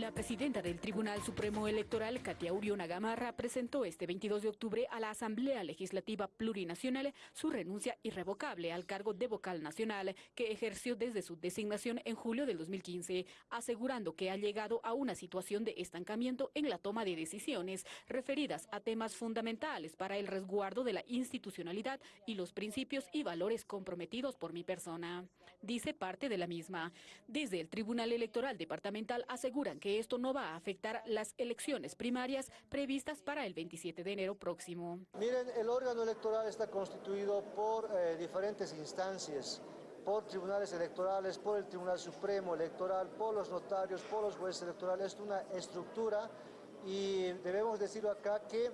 La presidenta del Tribunal Supremo Electoral, Katia Uriona Gamarra, presentó este 22 de octubre a la Asamblea Legislativa Plurinacional su renuncia irrevocable al cargo de vocal nacional que ejerció desde su designación en julio del 2015, asegurando que ha llegado a una situación de estancamiento en la toma de decisiones referidas a temas fundamentales para el resguardo de la institucionalidad y los principios y valores comprometidos por mi persona. Dice parte de la misma. Desde el Tribunal Electoral Departamental aseguran que esto no va a afectar las elecciones primarias previstas para el 27 de enero próximo. Miren, el órgano electoral está constituido por eh, diferentes instancias, por tribunales electorales, por el Tribunal Supremo Electoral, por los notarios, por los jueces electorales, es una estructura y debemos decir acá que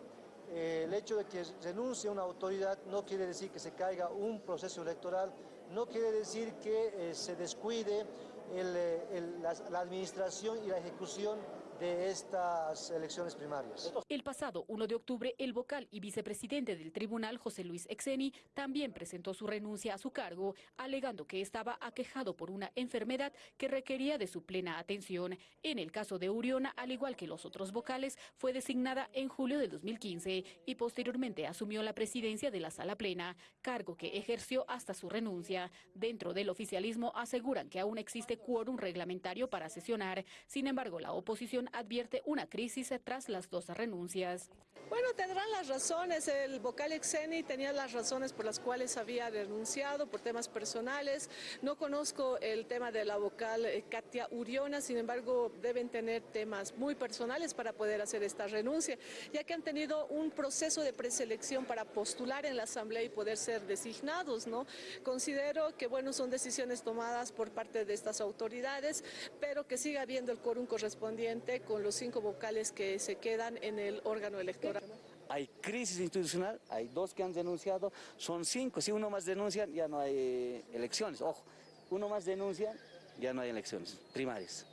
eh, el hecho de que renuncie una autoridad no quiere decir que se caiga un proceso electoral, no quiere decir que eh, se descuide eh, la, administración y la ejecución de estas elecciones primarias. El pasado 1 de octubre, el vocal y vicepresidente del tribunal, José Luis Exeni, también presentó su renuncia a su cargo, alegando que estaba aquejado por una enfermedad que requería de su plena atención. En el caso de Uriona, al igual que los otros vocales, fue designada en julio del 2015 y posteriormente asumió la presidencia de la Sala Plena, cargo que ejerció hasta su renuncia. Dentro del oficialismo aseguran que aún existe quórum reglamentario para sesionar. Sin embargo, la oposición advierte una crisis tras las dos renuncias. Bueno, tendrán las razones. El vocal Exeni tenía las razones por las cuales había renunciado por temas personales. No conozco el tema de la vocal eh, Katia Uriona, sin embargo, deben tener temas muy personales para poder hacer esta renuncia, ya que han tenido un proceso de preselección para postular en la Asamblea y poder ser designados. ¿no? Considero que, bueno, son decisiones tomadas por parte de estas autoridades, pero que siga habiendo el quórum correspondiente con los cinco vocales que se quedan en el órgano electoral. Hay crisis institucional, hay dos que han denunciado, son cinco. Si uno más denuncia, ya no hay elecciones. Ojo, uno más denuncia, ya no hay elecciones primarias.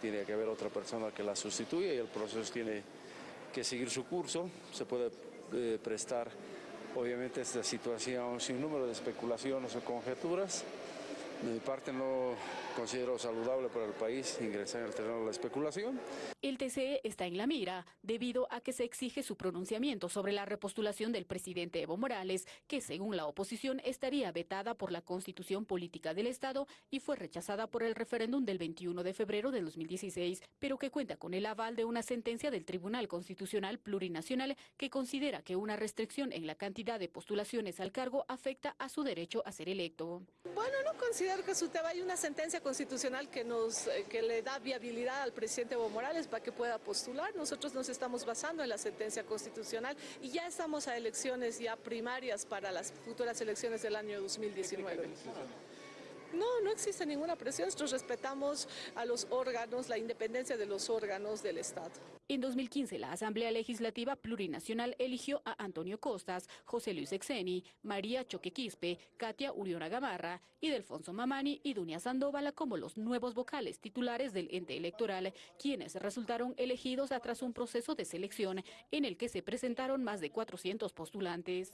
Tiene que haber otra persona que la sustituya y el proceso tiene que seguir su curso. Se puede eh, prestar, obviamente, esta situación sin número de especulaciones o conjeturas. De mi parte no considero saludable para el país ingresar en el terreno de la especulación. El TCE está en la mira debido a que se exige su pronunciamiento sobre la repostulación del presidente Evo Morales, que según la oposición estaría vetada por la Constitución Política del Estado y fue rechazada por el referéndum del 21 de febrero de 2016, pero que cuenta con el aval de una sentencia del Tribunal Constitucional Plurinacional que considera que una restricción en la cantidad de postulaciones al cargo afecta a su derecho a ser electo. Bueno, no considero tema hay una sentencia constitucional que, nos, eh, que le da viabilidad al presidente Evo Morales para que pueda postular. Nosotros nos estamos basando en la sentencia constitucional y ya estamos a elecciones ya primarias para las futuras elecciones del año 2019. No, no existe ninguna presión. Nosotros respetamos a los órganos, la independencia de los órganos del Estado. En 2015, la Asamblea Legislativa Plurinacional eligió a Antonio Costas, José Luis Exeni, María Choque Quispe, Katia Uriona Gamarra y Mamani y Dunia Sandoval como los nuevos vocales titulares del ente electoral, quienes resultaron elegidos tras un proceso de selección en el que se presentaron más de 400 postulantes.